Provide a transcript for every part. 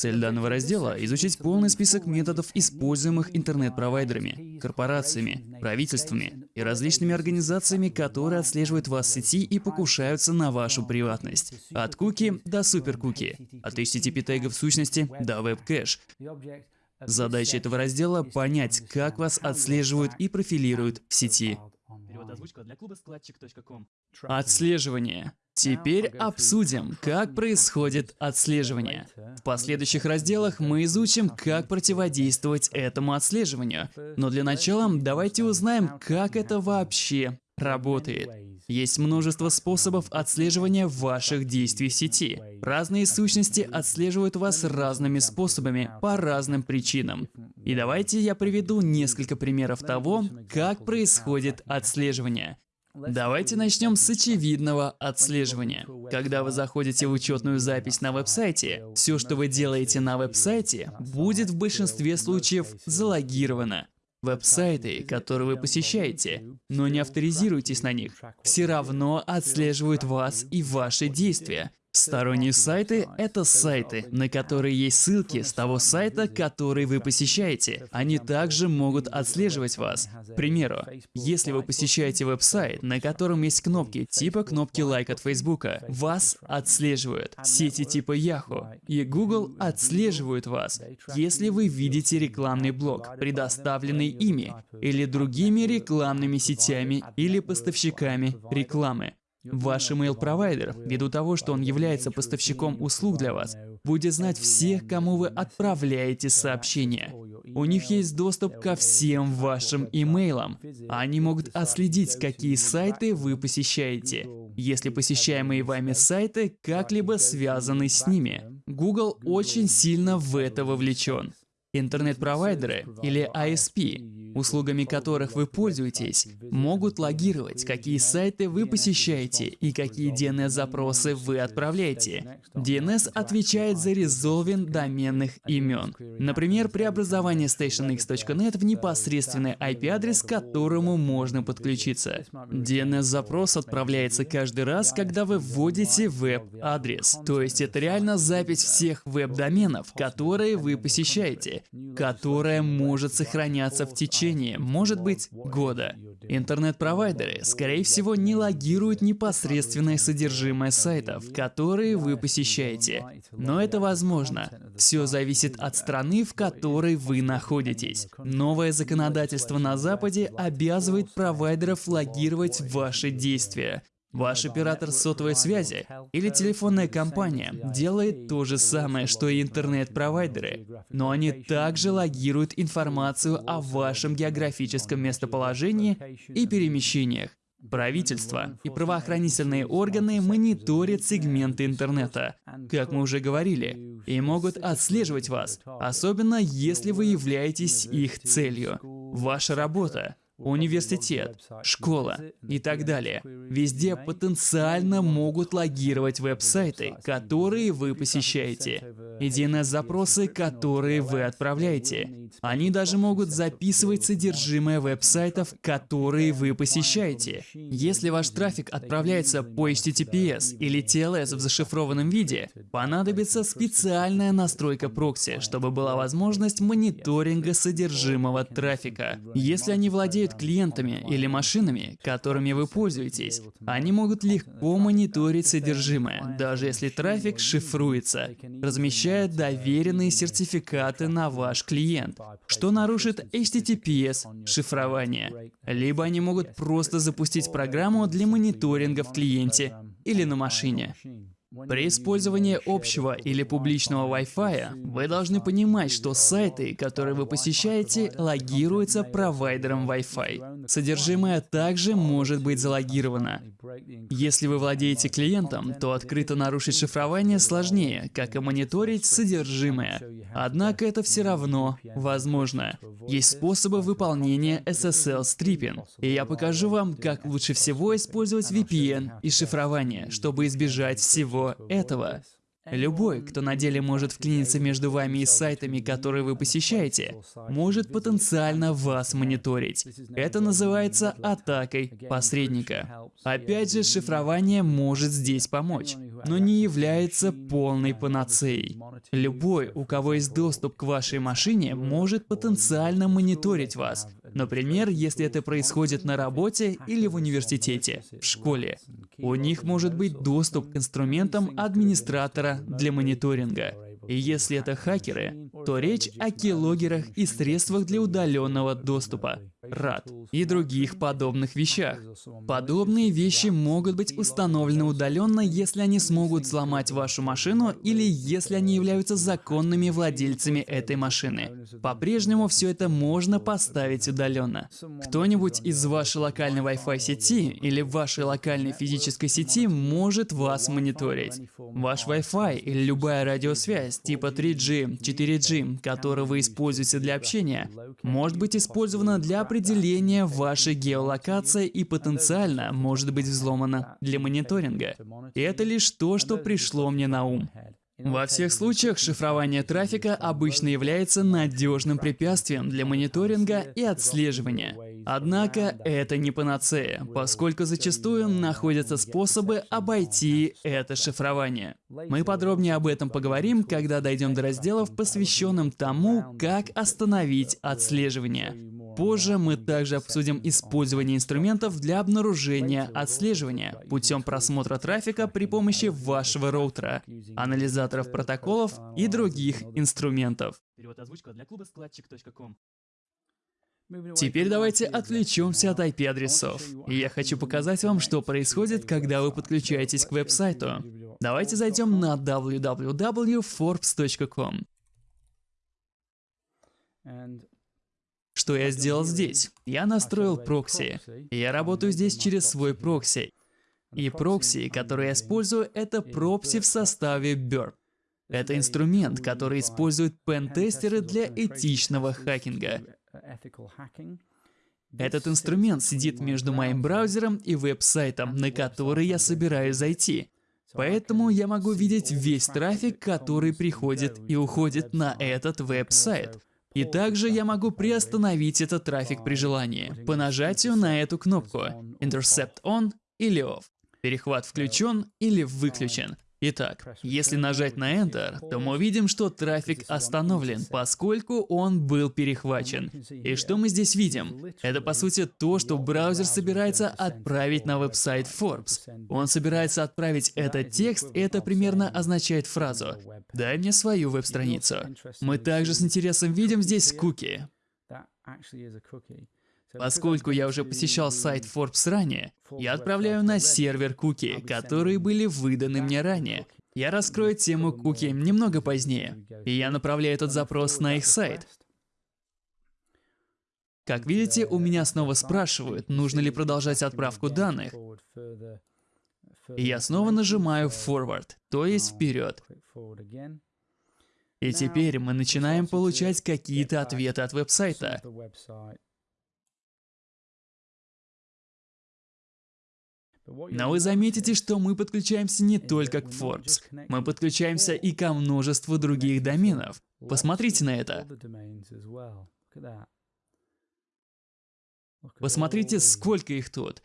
Цель данного раздела — изучить полный список методов, используемых интернет-провайдерами, корпорациями, правительствами и различными организациями, которые отслеживают вас в сети и покушаются на вашу приватность. От куки до суперкуки, от HTTP тегов сущности до веб-кэш. Задача этого раздела — понять, как вас отслеживают и профилируют в сети. Отслеживание. Теперь обсудим, как происходит отслеживание. В последующих разделах мы изучим, как противодействовать этому отслеживанию. Но для начала давайте узнаем, как это вообще работает. Есть множество способов отслеживания ваших действий в сети. Разные сущности отслеживают вас разными способами, по разным причинам. И давайте я приведу несколько примеров того, как происходит отслеживание. Давайте начнем с очевидного отслеживания. Когда вы заходите в учетную запись на веб-сайте, все, что вы делаете на веб-сайте, будет в большинстве случаев залогировано. Веб-сайты, которые вы посещаете, но не авторизируйтесь на них, все равно отслеживают вас и ваши действия. Сторонние сайты — это сайты, на которые есть ссылки с того сайта, который вы посещаете. Они также могут отслеживать вас. К примеру, если вы посещаете веб-сайт, на котором есть кнопки типа кнопки лайк от Facebook, вас отслеживают. Сети типа Yahoo и Google отслеживают вас, если вы видите рекламный блок, предоставленный ими или другими рекламными сетями или поставщиками рекламы. Ваш email-провайдер, ввиду того, что он является поставщиком услуг для вас, будет знать всех, кому вы отправляете сообщения. У них есть доступ ко всем вашим имейлам. Они могут отследить, какие сайты вы посещаете, если посещаемые вами сайты как-либо связаны с ними. Google очень сильно в это вовлечен. Интернет-провайдеры или ISP услугами которых вы пользуетесь, могут логировать, какие сайты вы посещаете и какие DNS-запросы вы отправляете. DNS отвечает за резолвинг доменных имен. Например, преобразование stationx.net в непосредственный IP-адрес, к которому можно подключиться. DNS-запрос отправляется каждый раз, когда вы вводите веб-адрес. То есть это реально запись всех веб-доменов, которые вы посещаете, которая может сохраняться в течение может быть, года. Интернет-провайдеры, скорее всего, не логируют непосредственное содержимое сайтов, которые вы посещаете. Но это возможно. Все зависит от страны, в которой вы находитесь. Новое законодательство на Западе обязывает провайдеров логировать ваши действия. Ваш оператор сотовой связи или телефонная компания делает то же самое, что и интернет-провайдеры, но они также логируют информацию о вашем географическом местоположении и перемещениях. Правительство и правоохранительные органы мониторят сегменты интернета, как мы уже говорили, и могут отслеживать вас, особенно если вы являетесь их целью. Ваша работа университет, школа и так далее. Везде потенциально могут логировать веб-сайты, которые вы посещаете, DNS-запросы, которые вы отправляете. Они даже могут записывать содержимое веб-сайтов, которые вы посещаете. Если ваш трафик отправляется по HTTPS или TLS в зашифрованном виде, понадобится специальная настройка прокси, чтобы была возможность мониторинга содержимого трафика. Если они владеют управляют клиентами или машинами, которыми вы пользуетесь. Они могут легко мониторить содержимое, даже если трафик шифруется, размещая доверенные сертификаты на ваш клиент, что нарушит HTTPS шифрование. Либо они могут просто запустить программу для мониторинга в клиенте или на машине. При использовании общего или публичного Wi-Fi вы должны понимать, что сайты, которые вы посещаете, логируются провайдером Wi-Fi. Содержимое также может быть залогировано. Если вы владеете клиентом, то открыто нарушить шифрование сложнее, как и мониторить содержимое. Однако это все равно возможно. Есть способы выполнения SSL stripping, и я покажу вам, как лучше всего использовать VPN и шифрование, чтобы избежать всего этого. Любой, кто на деле может вклиниться между вами и сайтами, которые вы посещаете, может потенциально вас мониторить. Это называется атакой посредника. Опять же, шифрование может здесь помочь, но не является полной панацеей. Любой, у кого есть доступ к вашей машине, может потенциально мониторить вас. Например, если это происходит на работе или в университете, в школе. У них может быть доступ к инструментам администратора для мониторинга. И если это хакеры, то речь о keyloggerах и средствах для удаленного доступа, RAD, и других подобных вещах. Подобные вещи могут быть установлены удаленно, если они смогут взломать вашу машину или если они являются законными владельцами этой машины. По-прежнему все это можно поставить удаленно. Кто-нибудь из вашей локальной Wi-Fi сети или вашей локальной физической сети может вас мониторить. Ваш Wi-Fi или любая радиосвязь типа 3G, 4G, которую вы используете для общения, может быть использована для определения вашей геолокации и потенциально может быть взломана для мониторинга. И это лишь то, что пришло мне на ум. Во всех случаях шифрование трафика обычно является надежным препятствием для мониторинга и отслеживания. Однако это не панацея, поскольку зачастую находятся способы обойти это шифрование. Мы подробнее об этом поговорим, когда дойдем до разделов, посвященным тому, как остановить отслеживание. Позже мы также обсудим использование инструментов для обнаружения отслеживания путем просмотра трафика при помощи вашего роутера, анализаторов протоколов и других инструментов. Теперь давайте отвлечемся от IP-адресов. Я хочу показать вам, что происходит, когда вы подключаетесь к веб-сайту. Давайте зайдем на www.forbes.com. Что я сделал здесь? Я настроил прокси. Я работаю здесь через свой прокси. И прокси, который я использую, это прокси в составе Burp. Это инструмент, который используют пентестеры для этичного хакинга. Этот инструмент сидит между моим браузером и веб-сайтом, на который я собираюсь зайти. Поэтому я могу видеть весь трафик, который приходит и уходит на этот веб-сайт. И также я могу приостановить этот трафик при желании по нажатию на эту кнопку Intercept On или Off. Перехват включен или выключен. Итак, если нажать на Enter, то мы увидим, что трафик остановлен, поскольку он был перехвачен. И что мы здесь видим? Это по сути то, что браузер собирается отправить на веб-сайт Forbes. Он собирается отправить этот текст, и это примерно означает фразу «Дай мне свою веб-страницу». Мы также с интересом видим здесь куки. Поскольку я уже посещал сайт Forbes ранее, я отправляю на сервер куки, которые были выданы мне ранее. Я раскрою тему куки немного позднее, и я направляю этот запрос на их сайт. Как видите, у меня снова спрашивают, нужно ли продолжать отправку данных. И я снова нажимаю Forward, то есть вперед. И теперь мы начинаем получать какие-то ответы от веб-сайта. Но вы заметите, что мы подключаемся не только к Forbes. Мы подключаемся и ко множеству других доменов. Посмотрите на это. Посмотрите, сколько их тут.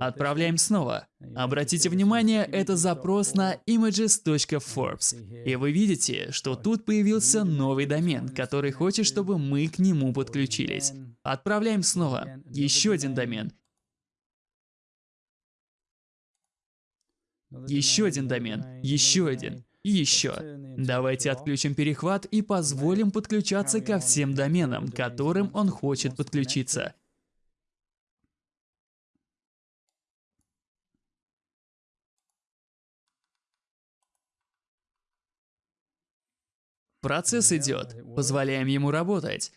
Отправляем снова. Обратите внимание, это запрос на images.forbes. И вы видите, что тут появился новый домен, который хочет, чтобы мы к нему подключились. Отправляем снова. Еще один домен. Еще один домен, еще один, и еще. Давайте отключим перехват и позволим подключаться ко всем доменам, которым он хочет подключиться. Процесс идет, позволяем ему работать.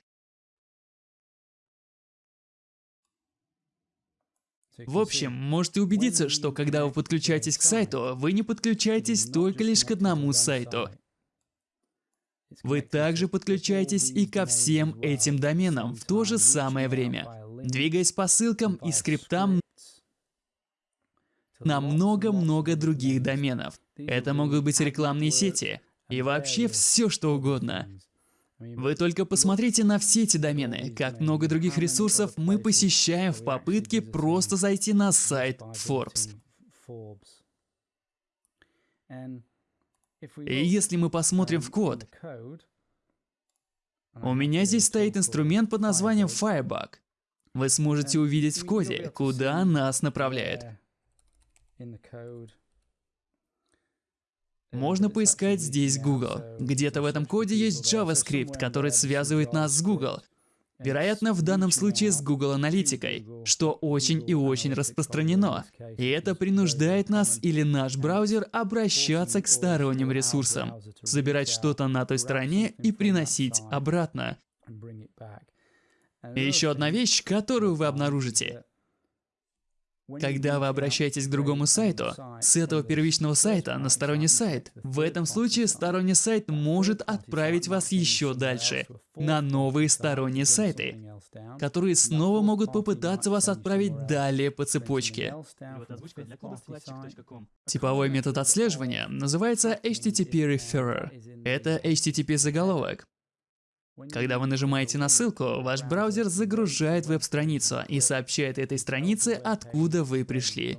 В общем, можете убедиться, что когда вы подключаетесь к сайту, вы не подключаетесь только лишь к одному сайту. Вы также подключаетесь и ко всем этим доменам в то же самое время, двигаясь по ссылкам и скриптам на много-много других доменов. Это могут быть рекламные сети и вообще все что угодно. Вы только посмотрите на все эти домены, как много других ресурсов мы посещаем в попытке просто зайти на сайт Forbes. И если мы посмотрим в код, у меня здесь стоит инструмент под названием Firebug. Вы сможете увидеть в коде, куда нас направляет. Можно поискать здесь Google. Где-то в этом коде есть JavaScript, который связывает нас с Google. Вероятно, в данном случае с Google Аналитикой, что очень и очень распространено. И это принуждает нас или наш браузер обращаться к сторонним ресурсам, забирать что-то на той стороне и приносить обратно. И еще одна вещь, которую вы обнаружите. Когда вы обращаетесь к другому сайту, с этого первичного сайта на сторонний сайт, в этом случае сторонний сайт может отправить вас еще дальше, на новые сторонние сайты, которые снова могут попытаться вас отправить далее по цепочке. Типовой метод отслеживания называется HTTP Referrer. Это HTTP заголовок. Когда вы нажимаете на ссылку, ваш браузер загружает веб-страницу и сообщает этой странице, откуда вы пришли.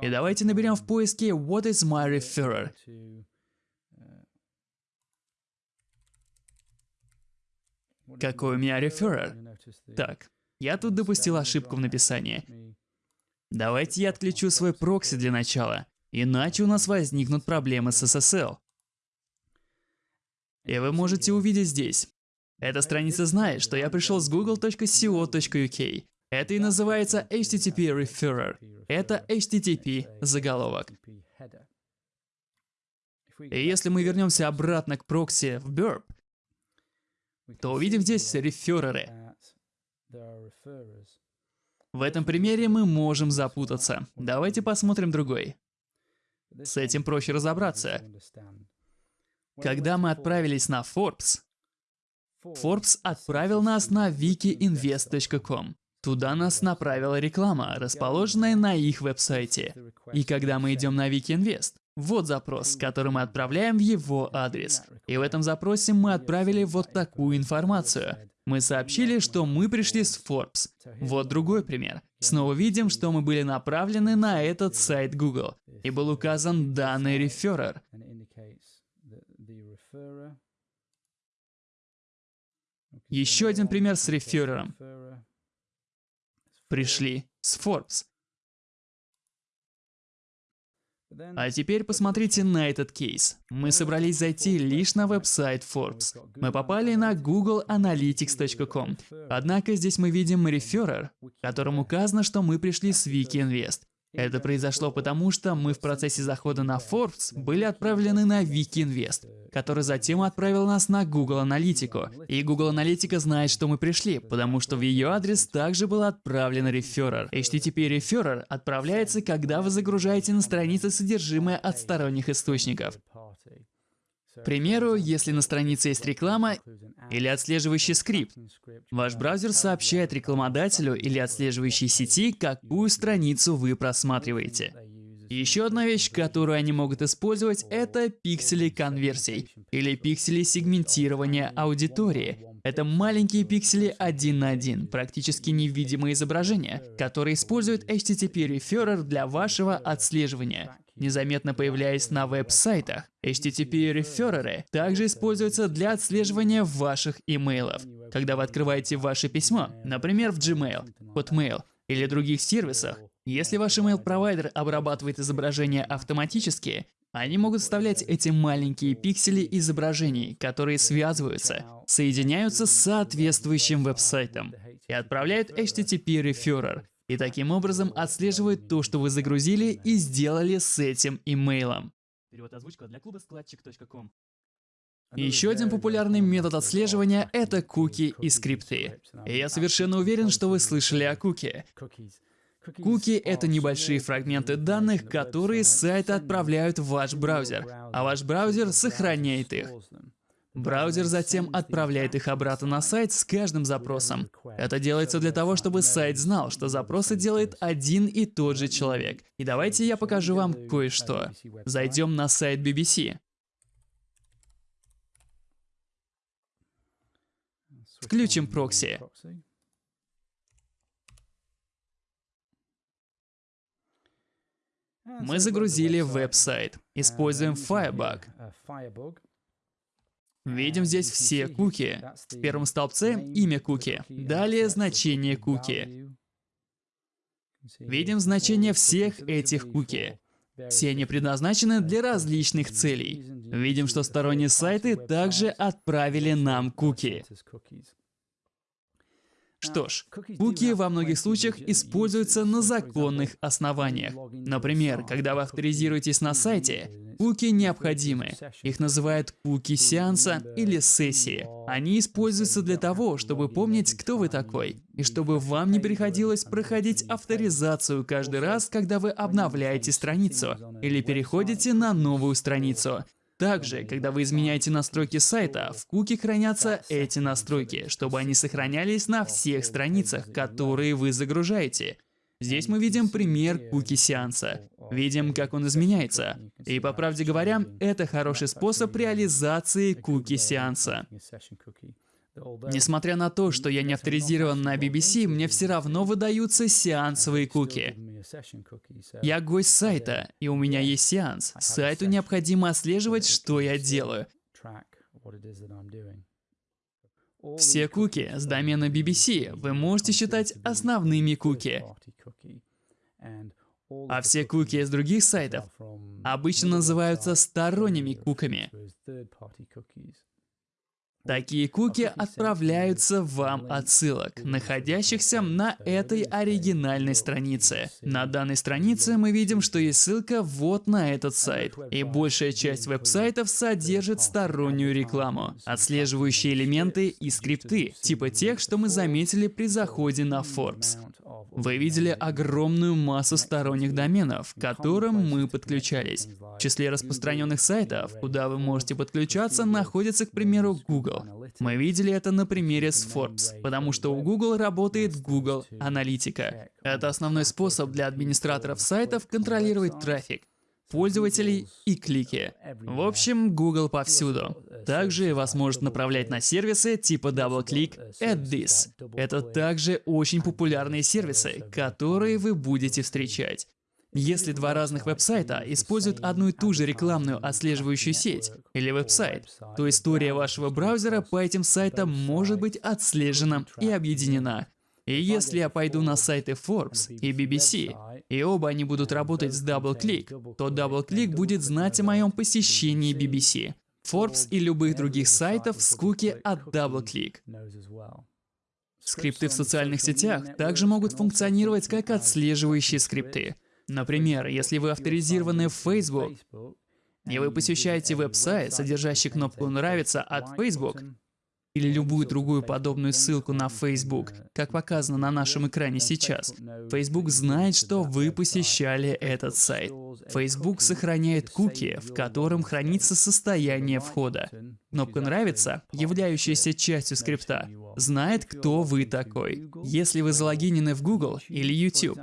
И давайте наберем в поиске What is my referrer? Какой у меня реферер? Так, я тут допустил ошибку в написании. Давайте я отключу свой прокси для начала, иначе у нас возникнут проблемы с SSL. И вы можете увидеть здесь. Эта страница знает, что я пришел с google.co.uk. Это и называется HTTP Referrer. Это HTTP заголовок. И если мы вернемся обратно к прокси в Burp, то увидим здесь рефереры. В этом примере мы можем запутаться. Давайте посмотрим другой. С этим проще разобраться. Когда мы отправились на Forbes, Forbes отправил нас на wikiinvest.com. Туда нас направила реклама, расположенная на их веб-сайте. И когда мы идем на WikiInvest, вот запрос, который мы отправляем в его адрес. И в этом запросе мы отправили вот такую информацию. Мы сообщили, что мы пришли с Forbes. Вот другой пример. Снова видим, что мы были направлены на этот сайт Google. И был указан данный реферер. Еще один пример с реферером. Пришли с Forbes. А теперь посмотрите на этот кейс. Мы собрались зайти лишь на веб-сайт Forbes. Мы попали на googleanalytics.com. Однако здесь мы видим реферер, в котором указано, что мы пришли с WikiInvest. Это произошло потому, что мы в процессе захода на Forbes были отправлены на WikiInvest, который затем отправил нас на Google Аналитику. И Google Аналитика знает, что мы пришли, потому что в ее адрес также был отправлен реферер. HTTP реферер отправляется, когда вы загружаете на странице содержимое от сторонних источников. Примеру, если на странице есть реклама или отслеживающий скрипт, ваш браузер сообщает рекламодателю или отслеживающей сети, какую страницу вы просматриваете. Еще одна вещь, которую они могут использовать, это пиксели конверсий или пиксели сегментирования аудитории. Это маленькие пиксели один на один, практически невидимые изображения, которые используют HTTP Referrer для вашего отслеживания незаметно появляясь на веб-сайтах. HTTP-рефереры также используются для отслеживания ваших имейлов. Когда вы открываете ваше письмо, например, в Gmail, Hotmail или других сервисах, если ваш email-провайдер обрабатывает изображения автоматически, они могут вставлять эти маленькие пиксели изображений, которые связываются, соединяются с соответствующим веб-сайтом и отправляют HTTP-реферер, и таким образом отслеживает то, что вы загрузили и сделали с этим имейлом. Перевод озвучка для клуба складчик.ком. Еще один популярный метод отслеживания — это куки и скрипты. И я совершенно уверен, что вы слышали о куки. Куки — это небольшие фрагменты данных, которые с сайта отправляют в ваш браузер, а ваш браузер сохраняет их. Браузер затем отправляет их обратно на сайт с каждым запросом. Это делается для того, чтобы сайт знал, что запросы делает один и тот же человек. И давайте я покажу вам кое-что. Зайдем на сайт BBC. Включим прокси. Мы загрузили веб-сайт. Используем Firebug. Видим здесь все куки. В первом столбце имя куки. Далее значение куки. Видим значение всех этих куки. Все они предназначены для различных целей. Видим, что сторонние сайты также отправили нам куки. Что ж, куки во многих случаях используются на законных основаниях. Например, когда вы авторизируетесь на сайте, куки необходимы. Их называют куки сеанса или сессии. Они используются для того, чтобы помнить, кто вы такой, и чтобы вам не приходилось проходить авторизацию каждый раз, когда вы обновляете страницу или переходите на новую страницу. Также, когда вы изменяете настройки сайта, в куки хранятся эти настройки, чтобы они сохранялись на всех страницах, которые вы загружаете. Здесь мы видим пример куки сеанса. Видим, как он изменяется. И по правде говоря, это хороший способ реализации куки сеанса. Несмотря на то, что я не авторизирован на BBC, мне все равно выдаются сеансовые куки. Я гость сайта, и у меня есть сеанс. Сайту необходимо отслеживать, что я делаю. Все куки с домена BBC вы можете считать основными куки. А все куки из других сайтов обычно называются сторонними куками. Такие куки отправляются вам от ссылок, находящихся на этой оригинальной странице. На данной странице мы видим, что есть ссылка вот на этот сайт. И большая часть веб-сайтов содержит стороннюю рекламу, отслеживающие элементы и скрипты, типа тех, что мы заметили при заходе на Forbes. Вы видели огромную массу сторонних доменов, к которым мы подключались. В числе распространенных сайтов, куда вы можете подключаться, находится, к примеру, Google. Мы видели это на примере с Forbes, потому что у Google работает Google Аналитика. Это основной способ для администраторов сайтов контролировать трафик пользователей и клики. В общем, Google повсюду. Также вас может направлять на сервисы типа DoubleClick, AdThis. Это также очень популярные сервисы, которые вы будете встречать. Если два разных веб-сайта используют одну и ту же рекламную отслеживающую сеть или веб-сайт, то история вашего браузера по этим сайтам может быть отслежена и объединена. И если я пойду на сайты Forbes и BBC, и оба они будут работать с DoubleClick, то DoubleClick будет знать о моем посещении BBC, Forbes и любых других сайтов с куки от DoubleClick. Скрипты в социальных сетях также могут функционировать как отслеживающие скрипты. Например, если вы авторизированы в Facebook, и вы посещаете веб-сайт, содержащий кнопку «Нравится» от Facebook, или любую другую подобную ссылку на Facebook, как показано на нашем экране сейчас, Facebook знает, что вы посещали этот сайт. Facebook сохраняет куки, в котором хранится состояние входа. Кнопка «Нравится», являющаяся частью скрипта, знает, кто вы такой. Если вы залогинены в Google или YouTube,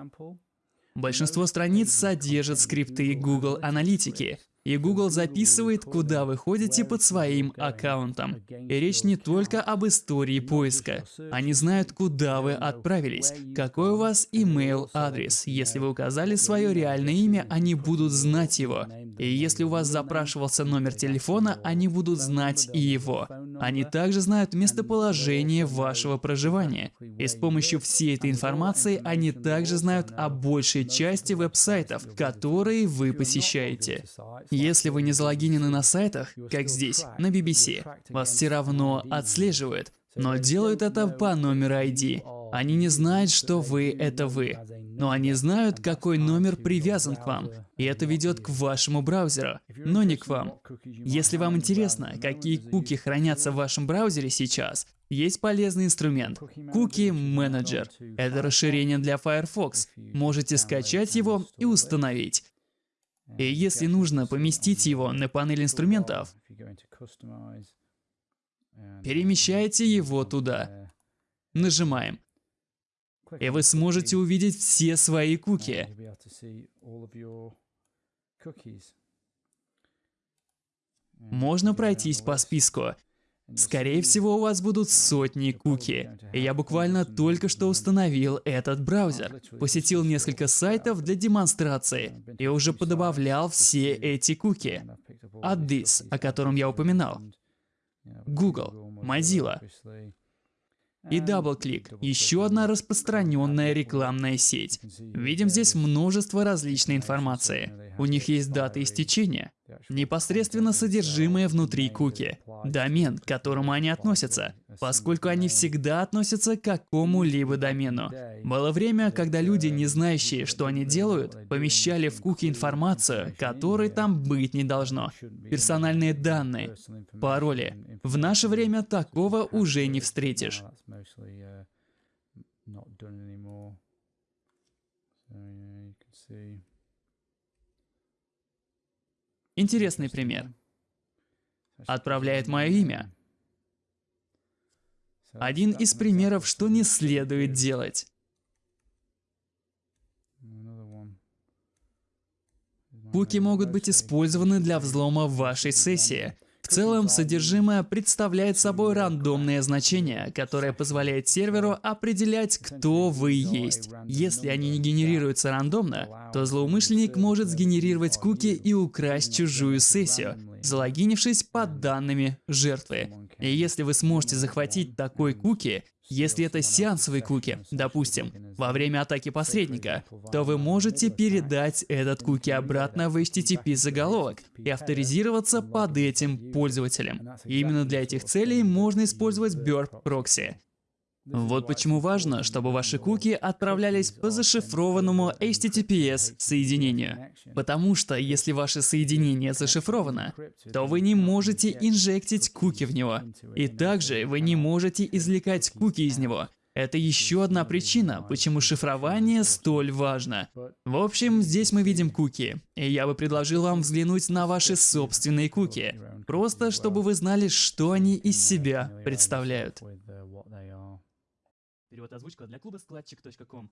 Большинство страниц содержат скрипты Google Аналитики, и Google записывает, куда вы ходите под своим аккаунтом. И речь не только об истории поиска. Они знают, куда вы отправились, какой у вас email адрес. Если вы указали свое реальное имя, они будут знать его. И если у вас запрашивался номер телефона, они будут знать и его. Они также знают местоположение вашего проживания. И с помощью всей этой информации они также знают о большей части веб-сайтов, которые вы посещаете. Если вы не залогинены на сайтах, как здесь, на BBC, вас все равно отслеживают, но делают это по номеру ID. Они не знают, что вы — это вы, но они знают, какой номер привязан к вам, и это ведет к вашему браузеру, но не к вам. Если вам интересно, какие куки хранятся в вашем браузере сейчас, есть полезный инструмент — Cookie Manager. Это расширение для Firefox. Можете скачать его и установить. И если нужно поместить его на панель инструментов, Перемещайте его туда. Нажимаем. И вы сможете увидеть все свои куки. Можно пройтись по списку. Скорее всего, у вас будут сотни куки. И я буквально только что установил этот браузер. Посетил несколько сайтов для демонстрации и уже подобавлял все эти куки. Addis, о котором я упоминал. Google, Mozilla. И DoubleClick – еще одна распространенная рекламная сеть. Видим здесь множество различной информации. У них есть дата истечения, непосредственно содержимое внутри куки, домен, к которому они относятся, поскольку они всегда относятся к какому-либо домену. Было время, когда люди, не знающие, что они делают, помещали в куки информацию, которой там быть не должно. Персональные данные, пароли. В наше время такого уже не встретишь. Интересный пример. Отправляет мое имя. Один из примеров, что не следует делать. Куки могут быть использованы для взлома вашей сессии, в целом, содержимое представляет собой рандомное значение, которое позволяет серверу определять, кто вы есть. Если они не генерируются рандомно, то злоумышленник может сгенерировать куки и украсть чужую сессию, залогинившись под данными жертвы. И если вы сможете захватить такой куки, если это сеансовые куки, допустим, во время атаки посредника, то вы можете передать этот куки обратно в HTTP заголовок и авторизироваться под этим пользователем. И именно для этих целей можно использовать Burp Proxy. Вот почему важно, чтобы ваши куки отправлялись по зашифрованному HTTPS соединению. Потому что если ваше соединение зашифровано, то вы не можете инжектить куки в него. И также вы не можете извлекать куки из него. Это еще одна причина, почему шифрование столь важно. В общем, здесь мы видим куки, и я бы предложил вам взглянуть на ваши собственные куки, просто чтобы вы знали, что они из себя представляют. Перевод озвучка для клуба складчик.ком.